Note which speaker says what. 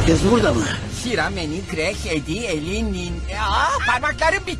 Speaker 1: Herkes burada mı?
Speaker 2: Sirameni, Grek, Edi, Elinin... Aa, parmaklarım bitti.